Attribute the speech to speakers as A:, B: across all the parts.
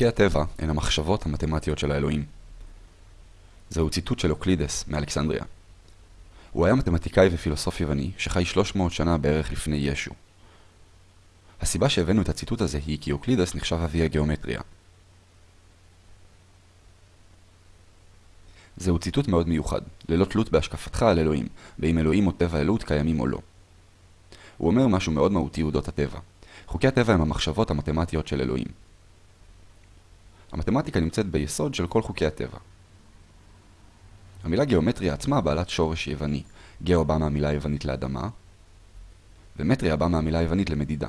A: חוקי הטבע הן המחשבות המתמטיות של האלוהים. זהו ציטוט של אוקלידס מאלכסנדריה. הוא היה מתמטיקאי ופילוסוף יווני שחי 300 שנה בערך לפני ישו. הסיבה שהבאנו את הציטוט הזה היא כי אוקלידס נחשב אבי הגיאומטריה. זהו ציטוט מאוד מיוחד, ללא תלות בהשקפתך על אלוהים, ואם אלוהים או טבע אלוהות קיימים או לא. הוא אומר משהו מאוד מהותי אודות הטבע. חוקי הטבע הם המחשבות המתמטיות של אלוהים. המתמטיקה נמצאת ביסוד של כל חוקי הטבע. המילה גיאומטריה עצמה בעלת שורש יווני. גאו בא מהמילה היוונית לאדמה, ומטריה בא מהמילה היוונית למדידה.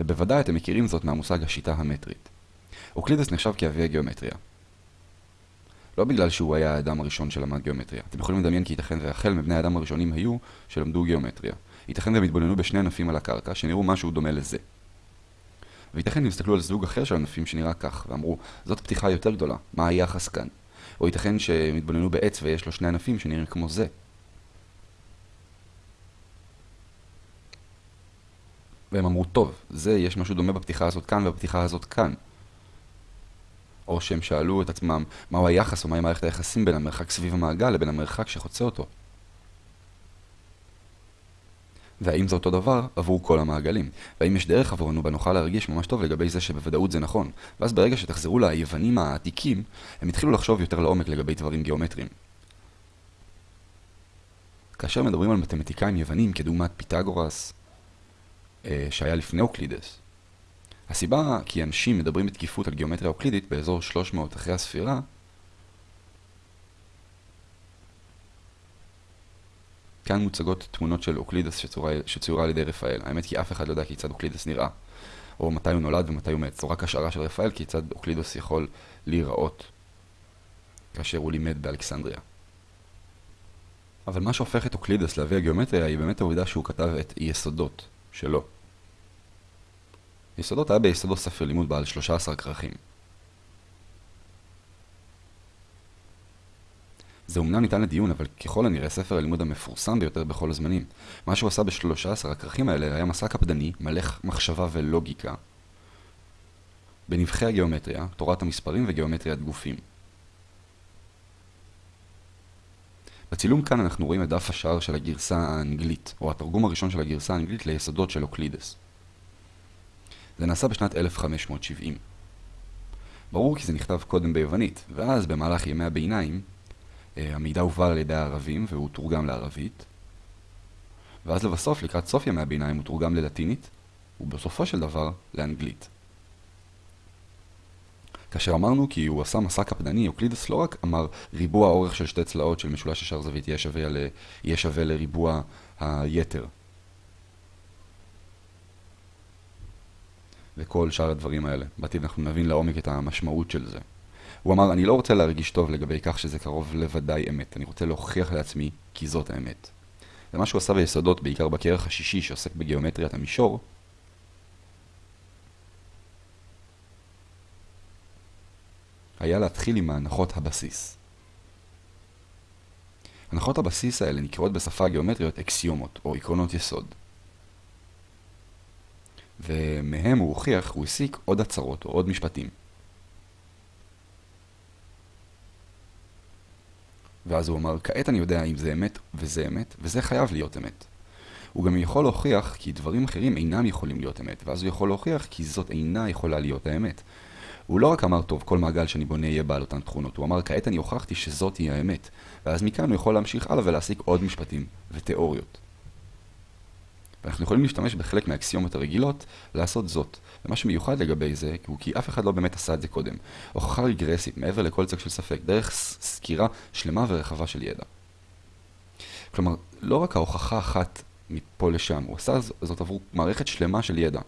A: ובוודאי אתם מכירים זאת מהמושג השיטה המטרית. אוקלידס נחשב כאבי הגיאומטריה. לא בגלל שהוא היה האדם הראשון שלמד גיאומטריה. אתם יכולים לדמיין כי ייתכן והחל מבני האדם הראשונים היו שלמדו גיאומטריה. ייתכן והם התבוננו בשני ענפים על הקרקע שנראו משהו דומה לזה. וייתכן הם הסתכלו על זוג אחר של ענפים שנראה כך, ואמרו, זאת פתיחה יותר גדולה, מה היחס כאן? או ייתכן שהם התבוננו בעץ ויש לו שני ענפים שנראים כמו זה. והם אמרו, טוב, זה, יש משהו דומה בפתיחה הזאת כאן ובפתיחה הזאת כאן. או שהם שאלו את עצמם מהו היחס או מהי מערכת היחסים בין המרחק סביב המעגל לבין המרחק שחוצה אותו. והאם זה אותו דבר עבור כל המעגלים? והאם יש דרך עבורנו בה נוכל להרגיש ממש טוב לגבי זה שבוודאות זה נכון? ואז ברגע שתחזרו ליוונים העתיקים, הם התחילו לחשוב יותר לעומק לגבי דברים גיאומטריים. כאשר מדברים על מתמטיקאים יוונים כדוגמת פיתגורס, אה, שהיה לפני אוקלידס, הסיבה כי אנשים מדברים בתקיפות על גיאומטריה אוקלידית באזור 300 אחרי הספירה כאן מוצגות תמונות של אוקלידס שצוירה על ידי רפאל. האמת כי אף אחד לא יודע כיצד אוקלידס נראה, או מתי הוא נולד ומתי הוא מת. זו רק השערה של רפאל כיצד אוקלידס יכול להיראות כאשר הוא לימד באלכסנדריה. אבל מה שהופך את אוקלידס לאבי הגיאומטריה היא באמת העובדה שהוא כתב את יסודות שלו. יסודות היה ביסודו ספר לימוד בעל 13 כרכים. זה אומנם ניתן לדיון, אבל ככל הנראה ספר הלימוד המפורסם ביותר בכל הזמנים. מה שהוא עשה בשלושה עשר הכרכים האלה היה מסע קפדני, מלא מחשבה ולוגיקה, בנבחי הגיאומטריה, תורת המספרים וגיאומטריית גופים. בצילום כאן אנחנו רואים את דף השער של הגרסה האנגלית, או התרגום הראשון של הגרסה האנגלית ליסודות של אוקלידס. זה נעשה בשנת 1570. ברור כי זה נכתב קודם ביוונית, ואז במהלך ימי הביניים המידע הובל על ידי הערבים והוא תורגם לערבית. ואז לבסוף, לקראת סוף ימי הביניים, הוא תורגם ללטינית, ובסופו של דבר, לאנגלית. כאשר אמרנו כי הוא עשה מסע קפדני, אוקלידס לא רק אמר ריבוע אורך של שתי צלעות של משולש ישר זווית יהיה שווה, ל... יהיה שווה לריבוע היתר. וכל שאר הדברים האלה. בעתיד אנחנו נבין לעומק את המשמעות של זה. הוא אמר, אני לא רוצה להרגיש טוב לגבי כך שזה קרוב לוודאי אמת, אני רוצה להוכיח לעצמי כי זאת האמת. ומה שהוא עשה ביסודות, בעיקר בכרך השישי שעוסק בגיאומטריית המישור, היה להתחיל עם הנחות הבסיס. הנחות הבסיס האלה נקראות בשפה הגיאומטריות אקסיומות, או עקרונות יסוד. ומהם הוא הוכיח, הוא הסיק עוד הצהרות או עוד משפטים. ואז הוא אמר, כעת אני יודע אם זה אמת וזה אמת, וזה חייב להיות אמת. הוא גם יכול להוכיח כי דברים אחרים אינם יכולים להיות אמת, ואז הוא יכול להוכיח כי זאת אינה יכולה להיות האמת. הוא לא רק אמר, טוב, כל מעגל שאני בונה יהיה בעל אותן תכונות, הוא אמר, כעת אני הוכחתי שזאת היא האמת. ואז מכאן הוא יכול להמשיך הלאה ולהסיק עוד משפטים ותיאוריות. ואנחנו יכולים להשתמש בחלק מהאקסיומות הרגילות לעשות זאת. ומה שמיוחד לגבי זה הוא כי אף אחד לא באמת עשה את זה קודם. הוכחה רגרסית, מעבר לכל צג של ספק, דרך סקירה שלמה ורחבה של ידע. כלומר, לא רק ההוכחה אחת מפה לשם, הוא עשה זאת עבור מערכת שלמה של ידע.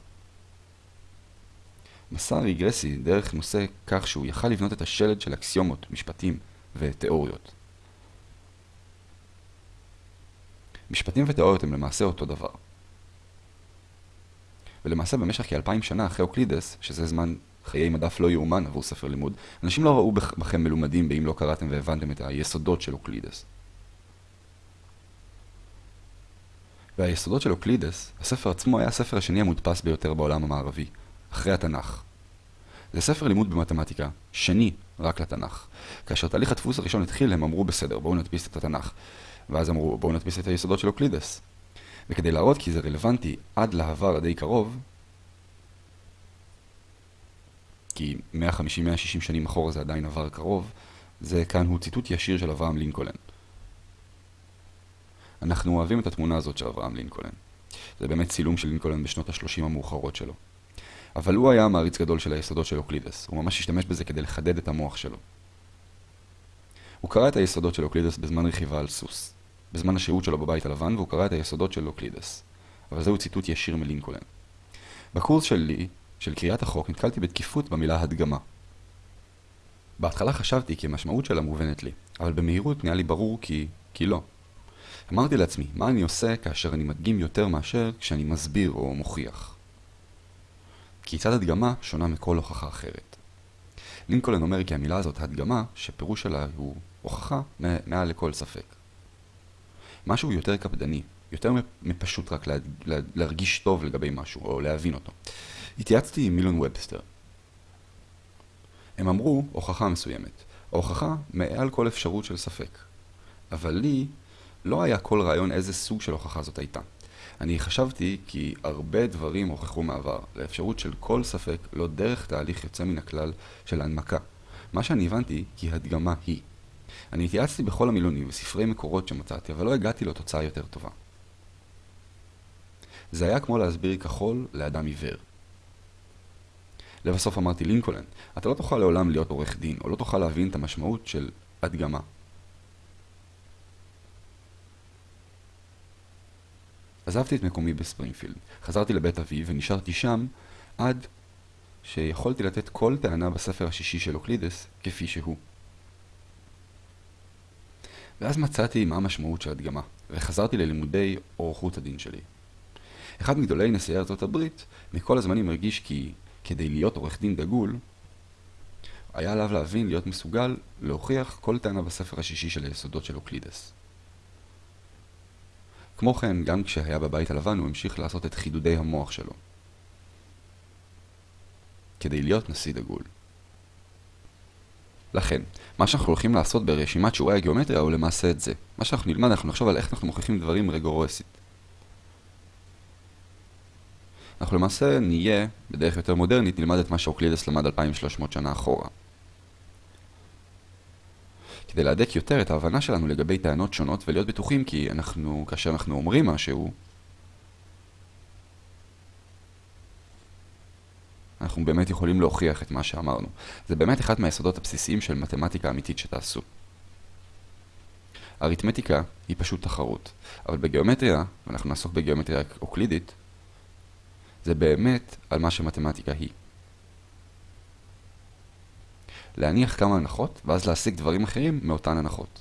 A: מסע רגרסי דרך נושא כך שהוא יכל לבנות את השלד של אקסיומות, משפטים ותיאוריות. משפטים ותיאוריות הם למעשה אותו דבר. ולמעשה במשך כאלפיים שנה אחרי אוקלידס, שזה זמן חיי מדף לא יאומן עבור ספר לימוד, אנשים לא ראו בכם מלומדים באם לא קראתם והבנתם את היסודות של אוקלידס. והיסודות של אוקלידס, הספר עצמו היה הספר השני המודפס ביותר בעולם המערבי, אחרי התנ"ך. זה ספר לימוד במתמטיקה, שני רק לתנ"ך. כאשר תהליך הדפוס הראשון התחיל, הם אמרו בסדר, בואו נדפיס את התנ"ך. ואז אמרו, בואו נדפיס את היסודות של אוקלידס. וכדי להראות כי זה רלוונטי עד לעבר הדי קרוב, כי 150-160 שנים אחורה זה עדיין עבר קרוב, זה כאן הוא ציטוט ישיר של אברהם לינקולן. אנחנו אוהבים את התמונה הזאת של אברהם לינקולן. זה באמת צילום של לינקולן בשנות ה-30 המאוחרות שלו. אבל הוא היה מעריץ גדול של היסודות של אוקלידס, הוא ממש השתמש בזה כדי לחדד את המוח שלו. הוא קרא את היסודות של אוקלידס בזמן רכיבה על סוס, בזמן השהות שלו בבית הלבן, והוא קרא את היסודות של אוקלידס. אבל זהו ציטוט ישיר מלינקולן. בקורס שלי, של קריאת החוק, נתקלתי בתכיפות במילה הדגמה. בהתחלה חשבתי כי המשמעות שלה מובנת לי, אבל במהירות נהיה לי ברור כי... כי לא. אמרתי לעצמי, מה אני עושה כאשר אני מדגים יותר מאשר כשאני מסביר או מוכיח? כיצד הדגמה שונה מכל הוכחה אחרת. לינקולן אומר כי המילה הזאת, הדגמה, שפירוש שלה הוא הוכחה מעל לכל ספק. משהו יותר קפדני, יותר מפשוט רק לה, לה, להרגיש טוב לגבי משהו, או להבין אותו. התייעצתי עם מילון ובסטר. הם אמרו הוכחה מסוימת. ההוכחה מעל כל אפשרות של ספק. אבל לי לא היה כל רעיון איזה סוג של הוכחה זאת הייתה. אני חשבתי כי הרבה דברים הוכחו מעבר, לאפשרות של כל ספק, לא דרך תהליך יוצא מן הכלל של הנמקה. מה שאני הבנתי כי הדגמה היא. אני התייעצתי בכל המילונים וספרי מקורות שמצאתי, אבל לא הגעתי לתוצאה יותר טובה. זה היה כמו להסביר כחול לאדם עיוור. לבסוף אמרתי לינקולן, אתה לא תוכל לעולם להיות עורך דין, או לא תוכל להבין את המשמעות של הדגמה. עזבתי את מקומי בספרינגפילד, חזרתי לבית אבי ונשארתי שם עד שיכולתי לתת כל טענה בספר השישי של אוקלידס כפי שהוא. ואז מצאתי מה המשמעות של הדגמה, וחזרתי ללימודי אורחות הדין שלי. אחד מגדולי נשיאי ארצות הברית מכל הזמנים הרגיש כי כדי להיות עורך דין דגול, היה עליו להבין, להיות מסוגל, להוכיח כל טענה בספר השישי של היסודות של אוקלידס. כמו כן, גם כשהיה בבית הלבן הוא המשיך לעשות את חידודי המוח שלו. כדי להיות נשיא דגול. לכן, מה שאנחנו הולכים לעשות ברשימת שיעורי הגיאומטריה הוא למעשה את זה. מה שאנחנו נלמד, אנחנו נחשוב על איך אנחנו מוכיחים דברים רגורסית. אנחנו למעשה נהיה, בדרך יותר מודרנית, נלמד את מה שאוקלידס למד 2300 שנה אחורה. כדי להדק יותר את ההבנה שלנו לגבי טענות שונות ולהיות בטוחים כי אנחנו, כאשר אנחנו אומרים משהו, אנחנו באמת יכולים להוכיח את מה שאמרנו. זה באמת אחד מהיסודות הבסיסיים של מתמטיקה אמיתית שתעשו. אריתמטיקה היא פשוט תחרות, אבל בגיאומטריה, ואנחנו נעסוק בגיאומטריה אוקלידית, זה באמת על מה שמתמטיקה היא. להניח כמה הנחות, ואז להשיג דברים אחרים מאותן הנחות.